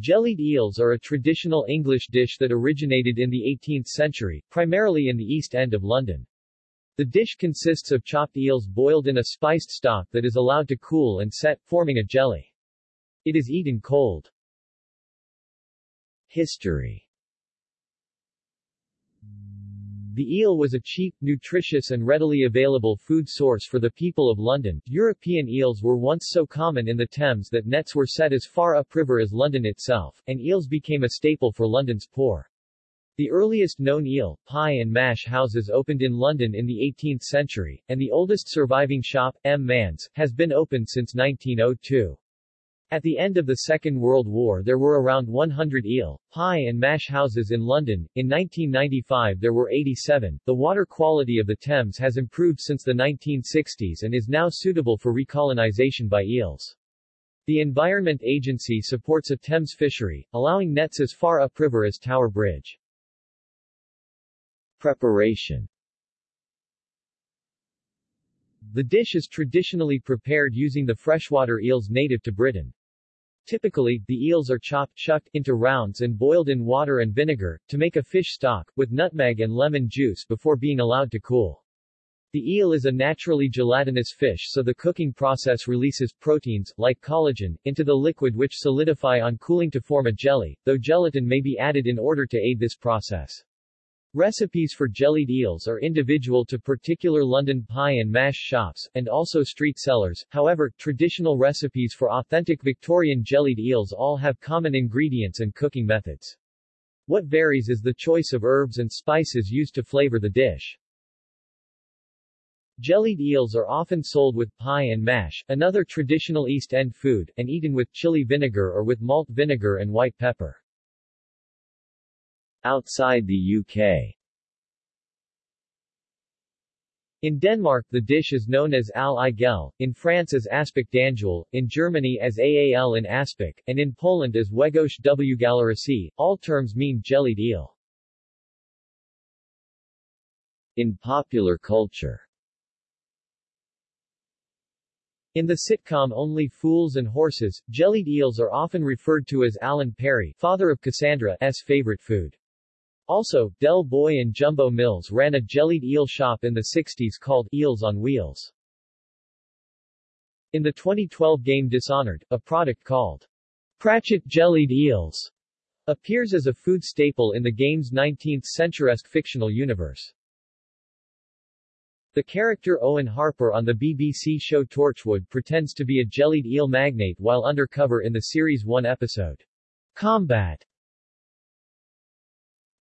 Jellied eels are a traditional English dish that originated in the 18th century, primarily in the East End of London. The dish consists of chopped eels boiled in a spiced stock that is allowed to cool and set, forming a jelly. It is eaten cold. History The eel was a cheap, nutritious and readily available food source for the people of London. European eels were once so common in the Thames that nets were set as far upriver as London itself, and eels became a staple for London's poor. The earliest known eel, pie and mash houses opened in London in the 18th century, and the oldest surviving shop, M. Manze's, has been open since 1902. At the end of the Second World War there were around 100 eel, pie and mash houses in London. In 1995 there were 87. The water quality of the Thames has improved since the 1960s and is now suitable for recolonization by eels. The Environment Agency supports a Thames fishery, allowing nets as far upriver as Tower Bridge. Preparation The dish is traditionally prepared using the freshwater eels native to Britain. Typically, the eels are chopped, shucked into rounds and boiled in water and vinegar, to make a fish stock, with nutmeg and lemon juice before being allowed to cool. The eel is a naturally gelatinous fish so the cooking process releases proteins, like collagen, into the liquid which solidify on cooling to form a jelly, though gelatin may be added in order to aid this process. Recipes for jellied eels are individual to particular London pie and mash shops, and also street sellers, however, traditional recipes for authentic Victorian jellied eels all have common ingredients and cooking methods. What varies is the choice of herbs and spices used to flavor the dish. Jellied eels are often sold with pie and mash, another traditional East End food, and eaten with chili vinegar or with malt vinegar and white pepper. Outside the UK in Denmark the dish is known as al igel, in France as aspic d'anguille, in Germany as aal in aspic, and in Poland as wegosz w galarasi. All terms mean jellied eel. In popular culture in the sitcom Only Fools and Horses, jellied eels are often referred to as Alan Parry, father of Cassandra's favorite food. Also, Del Boy and Jumbo Mills ran a jellied eel shop in the 60s called Eels on Wheels. In the 2012 game Dishonored, a product called Pratchett Jellied Eels appears as a food staple in the game's 19th-centuresque fictional universe. The character Owen Harper on the BBC show Torchwood pretends to be a jellied eel magnate while undercover in the series' one episode, Combat.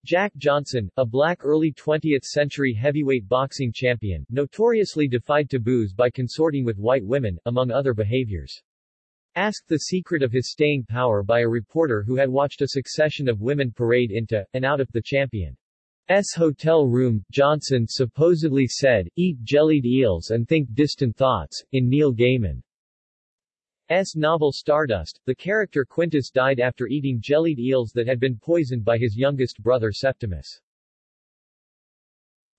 Jack Johnson, a black early 20th-century heavyweight boxing champion, notoriously defied taboos by consorting with white women, among other behaviors. Asked the secret of his staying power by a reporter who had watched a succession of women parade into, and out of, the champion's hotel room, Johnson supposedly said, eat jellied eels and think distant thoughts. In Neil Gaiman S. novel Stardust, the character Quintus died after eating jellied eels that had been poisoned by his youngest brother Septimus.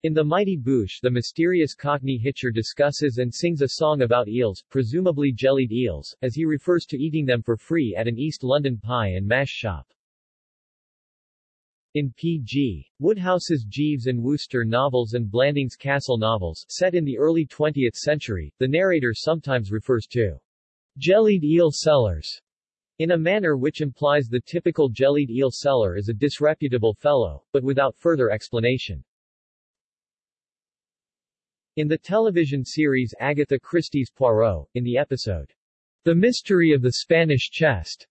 In The Mighty Boosh the mysterious Cockney Hitcher discusses and sings a song about eels, presumably jellied eels, as he refers to eating them for free at an East London pie and mash shop. In P.G. Wodehouse's Jeeves and Wooster novels and Blandings Castle novels, set in the early 20th century, the narrator sometimes refers to Jellied eel sellers in a manner which implies the typical jellied eel seller is a disreputable fellow, but without further explanation. In the television series Agatha Christie's Poirot, in the episode, The Mystery of the Spanish Chest,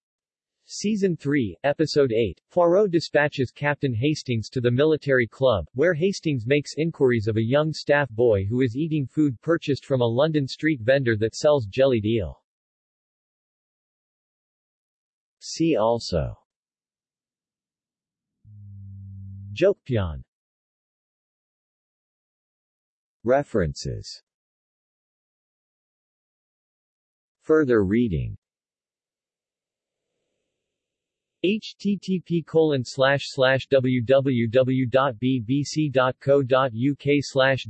Season 3, Episode 8, Poirot dispatches Captain Hastings to the military club, where Hastings makes inquiries of a young staff boy who is eating food purchased from a London street vendor that sells jellied eel. See also. Jokpyeon References. Further reading. Http colon www.bbc.co.uk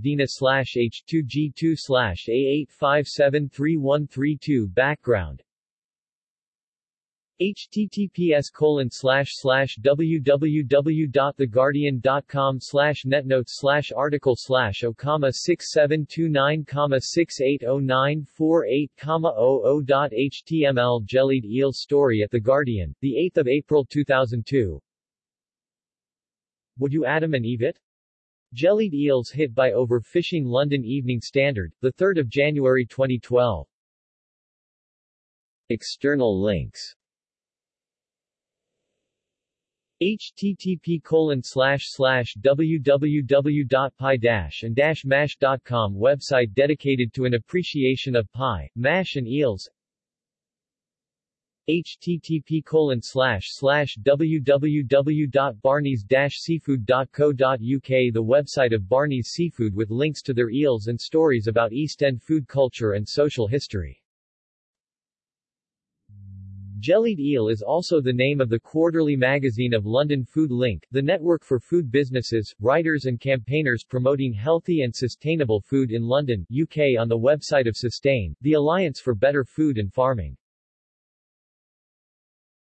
dina slash h2g2 slash a8573132 Background https colon slash slash www.theguardian.com slash netnotes slash article slash o comma 6729 comma 680948 comma 00.html Jellied eel story at The Guardian, the eighth of April 2002 Would you Adam and Eve it? Jellied eels hit by overfishing London Evening Standard, 3 January 2012 External links http colon slash slash www.pie and mash.com website dedicated to an appreciation of pie, mash and eels http colon slash slash www.barneys-seafood.co.uk The website of Barney's Seafood with links to their eels and stories about East End food culture and social history. Jellied Eel is also the name of the quarterly magazine of London Food Link, the network for food businesses, writers and campaigners promoting healthy and sustainable food in London, UK on the website of Sustain, the Alliance for Better Food and Farming.